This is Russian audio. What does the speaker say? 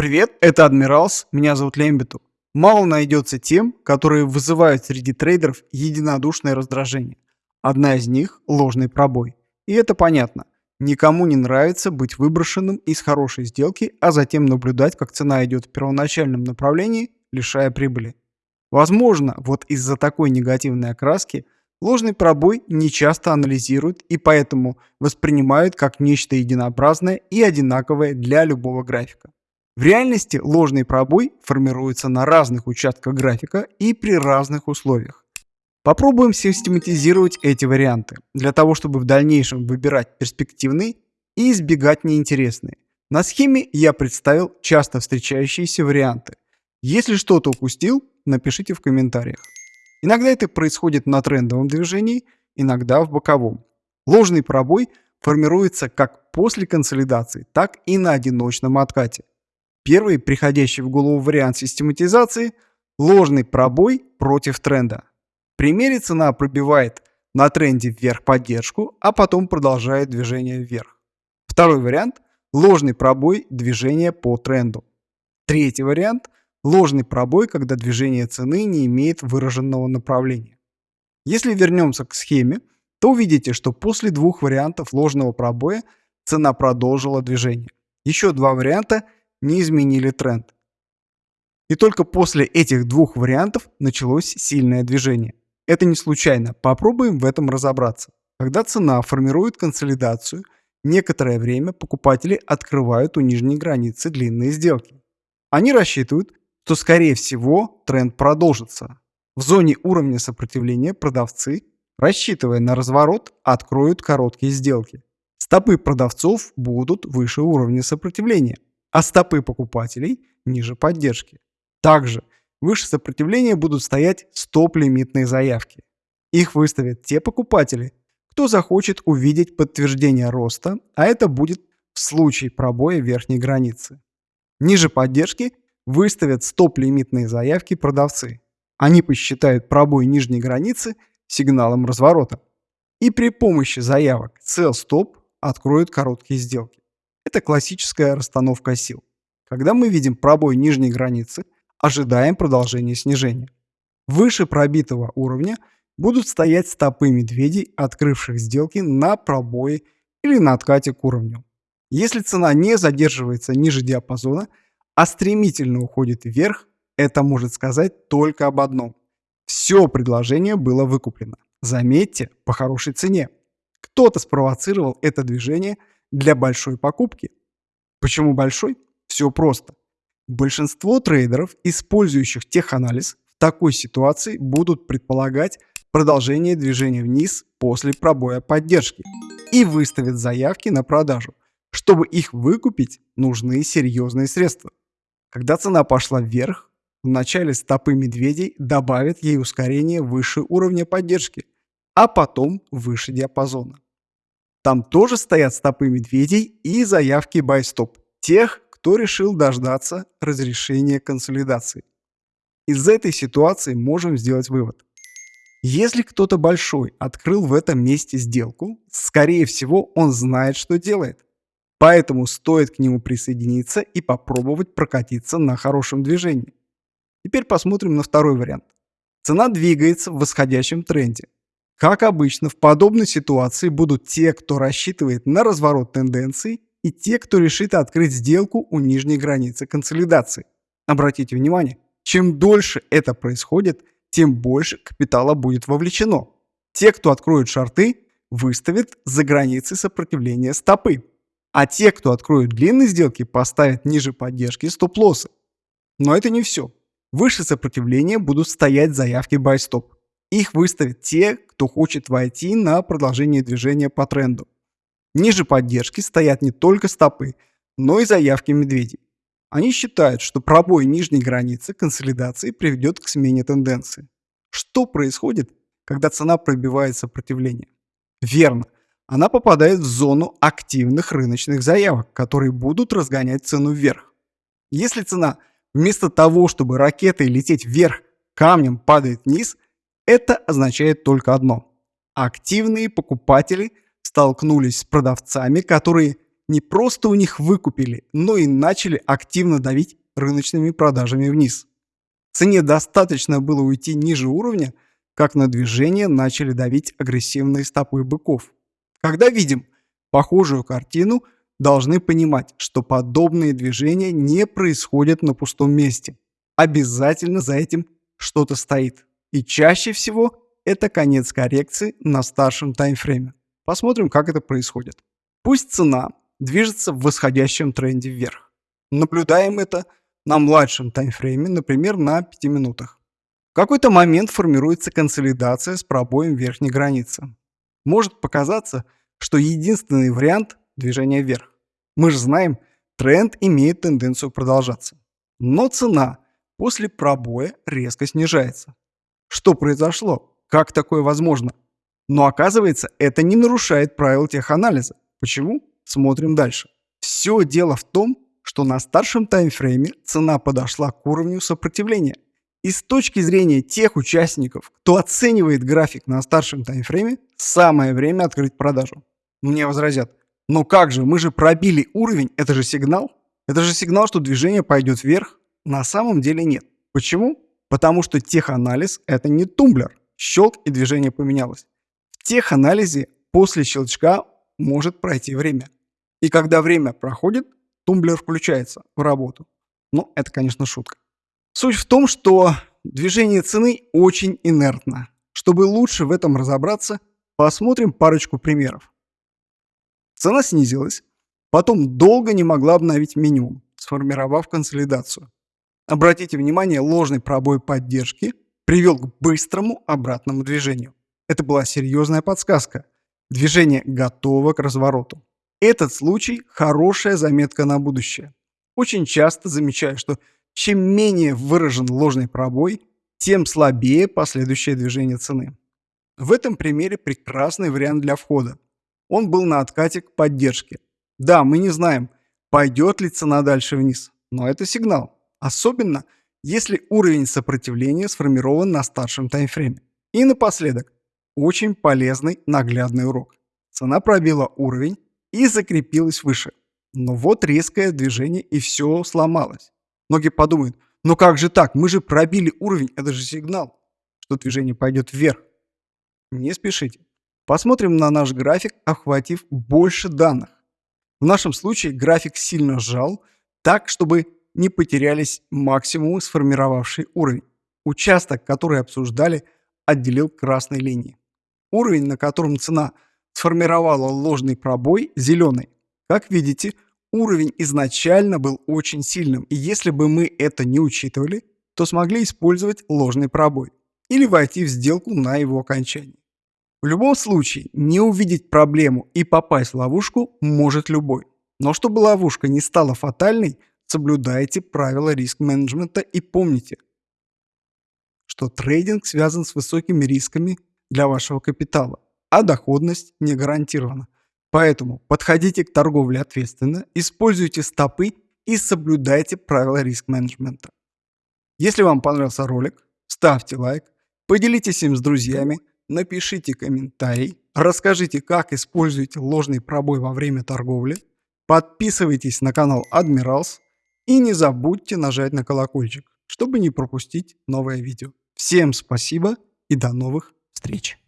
Привет, это Адмиралс, меня зовут Лембиту. Мало найдется тем, которые вызывают среди трейдеров единодушное раздражение. Одна из них – ложный пробой. И это понятно. Никому не нравится быть выброшенным из хорошей сделки, а затем наблюдать, как цена идет в первоначальном направлении, лишая прибыли. Возможно, вот из-за такой негативной окраски ложный пробой не часто анализируют и поэтому воспринимают как нечто единообразное и одинаковое для любого графика. В реальности ложный пробой формируется на разных участках графика и при разных условиях. Попробуем систематизировать эти варианты, для того чтобы в дальнейшем выбирать перспективные и избегать неинтересные. На схеме я представил часто встречающиеся варианты. Если что-то упустил, напишите в комментариях. Иногда это происходит на трендовом движении, иногда в боковом. Ложный пробой формируется как после консолидации, так и на одиночном откате. Первый, приходящий в голову вариант систематизации – ложный пробой против тренда. В примере цена пробивает на тренде вверх поддержку, а потом продолжает движение вверх. Второй вариант – ложный пробой движения по тренду. Третий вариант – ложный пробой, когда движение цены не имеет выраженного направления. Если вернемся к схеме, то увидите, что после двух вариантов ложного пробоя цена продолжила движение. Еще два варианта – не изменили тренд. И только после этих двух вариантов началось сильное движение. Это не случайно, попробуем в этом разобраться. Когда цена формирует консолидацию, некоторое время покупатели открывают у нижней границы длинные сделки. Они рассчитывают, что скорее всего тренд продолжится. В зоне уровня сопротивления продавцы, рассчитывая на разворот, откроют короткие сделки. Стопы продавцов будут выше уровня сопротивления а стопы покупателей ниже поддержки. Также выше сопротивления будут стоять стоп-лимитные заявки. Их выставят те покупатели, кто захочет увидеть подтверждение роста, а это будет в случае пробоя верхней границы. Ниже поддержки выставят стоп-лимитные заявки продавцы. Они посчитают пробой нижней границы сигналом разворота. И при помощи заявок sell-stop откроют короткие сделки. Это классическая расстановка сил. Когда мы видим пробой нижней границы, ожидаем продолжения снижения. Выше пробитого уровня будут стоять стопы медведей, открывших сделки на пробое или на откате к уровню. Если цена не задерживается ниже диапазона, а стремительно уходит вверх, это может сказать только об одном. Все предложение было выкуплено. Заметьте, по хорошей цене. Кто-то спровоцировал это движение – для большой покупки. Почему большой? Все просто. Большинство трейдеров, использующих теханализ, в такой ситуации будут предполагать продолжение движения вниз после пробоя поддержки и выставят заявки на продажу. Чтобы их выкупить, нужны серьезные средства. Когда цена пошла вверх, в начале стопы медведей добавят ей ускорение выше уровня поддержки, а потом выше диапазона. Там тоже стоят стопы медведей и заявки stop тех, кто решил дождаться разрешения консолидации. Из этой ситуации можем сделать вывод. Если кто-то большой открыл в этом месте сделку, скорее всего он знает, что делает. Поэтому стоит к нему присоединиться и попробовать прокатиться на хорошем движении. Теперь посмотрим на второй вариант. Цена двигается в восходящем тренде. Как обычно, в подобной ситуации будут те, кто рассчитывает на разворот тенденций, и те, кто решит открыть сделку у нижней границы консолидации. Обратите внимание, чем дольше это происходит, тем больше капитала будет вовлечено. Те, кто откроют шорты, выставят за границы сопротивления стопы. А те, кто откроют длинные сделки, поставят ниже поддержки стоп-лоссы. Но это не все. Выше сопротивления будут стоять заявки buy stop. Их выставят те, кто хочет войти на продолжение движения по тренду. Ниже поддержки стоят не только стопы, но и заявки медведей. Они считают, что пробой нижней границы консолидации приведет к смене тенденции. Что происходит, когда цена пробивает сопротивление? Верно, она попадает в зону активных рыночных заявок, которые будут разгонять цену вверх. Если цена вместо того, чтобы ракетой лететь вверх, камнем падает вниз – это означает только одно. Активные покупатели столкнулись с продавцами, которые не просто у них выкупили, но и начали активно давить рыночными продажами вниз. Цене достаточно было уйти ниже уровня, как на движение начали давить агрессивные стопы быков. Когда видим похожую картину, должны понимать, что подобные движения не происходят на пустом месте. Обязательно за этим что-то стоит. И чаще всего это конец коррекции на старшем таймфрейме. Посмотрим, как это происходит. Пусть цена движется в восходящем тренде вверх. Наблюдаем это на младшем таймфрейме, например, на 5 минутах. В какой-то момент формируется консолидация с пробоем верхней границы. Может показаться, что единственный вариант – движения вверх. Мы же знаем, тренд имеет тенденцию продолжаться. Но цена после пробоя резко снижается. Что произошло? Как такое возможно? Но оказывается, это не нарушает правил теханализа. Почему? Смотрим дальше. Все дело в том, что на старшем таймфрейме цена подошла к уровню сопротивления. И с точки зрения тех участников, кто оценивает график на старшем таймфрейме, самое время открыть продажу. Мне возразят, но как же, мы же пробили уровень, это же сигнал. Это же сигнал, что движение пойдет вверх. На самом деле нет. Почему? Потому что теханализ – это не тумблер. Щелк и движение поменялось. В теханализе после щелчка может пройти время. И когда время проходит, тумблер включается в работу. Ну, это, конечно, шутка. Суть в том, что движение цены очень инертно. Чтобы лучше в этом разобраться, посмотрим парочку примеров. Цена снизилась, потом долго не могла обновить минимум, сформировав консолидацию. Обратите внимание, ложный пробой поддержки привел к быстрому обратному движению. Это была серьезная подсказка. Движение готово к развороту. Этот случай – хорошая заметка на будущее. Очень часто замечаю, что чем менее выражен ложный пробой, тем слабее последующее движение цены. В этом примере прекрасный вариант для входа. Он был на откате к поддержке. Да, мы не знаем, пойдет ли цена дальше вниз, но это сигнал. Особенно, если уровень сопротивления сформирован на старшем таймфрейме. И напоследок, очень полезный наглядный урок. Цена пробила уровень и закрепилась выше. Но вот резкое движение и все сломалось. Многие подумают, ну как же так, мы же пробили уровень, это же сигнал, что движение пойдет вверх. Не спешите. Посмотрим на наш график, охватив больше данных. В нашем случае график сильно сжал, так, чтобы не потерялись максимумы, сформировавший уровень. Участок, который обсуждали, отделил красной линией. Уровень, на котором цена сформировала ложный пробой, зеленый. Как видите, уровень изначально был очень сильным, и если бы мы это не учитывали, то смогли использовать ложный пробой или войти в сделку на его окончании. В любом случае, не увидеть проблему и попасть в ловушку может любой. Но чтобы ловушка не стала фатальной, соблюдайте правила риск-менеджмента и помните, что трейдинг связан с высокими рисками для вашего капитала, а доходность не гарантирована. Поэтому подходите к торговле ответственно, используйте стопы и соблюдайте правила риск-менеджмента. Если вам понравился ролик, ставьте лайк, поделитесь им с друзьями, напишите комментарий, расскажите, как используете ложный пробой во время торговли, подписывайтесь на канал Admirals – и не забудьте нажать на колокольчик, чтобы не пропустить новое видео. Всем спасибо и до новых встреч!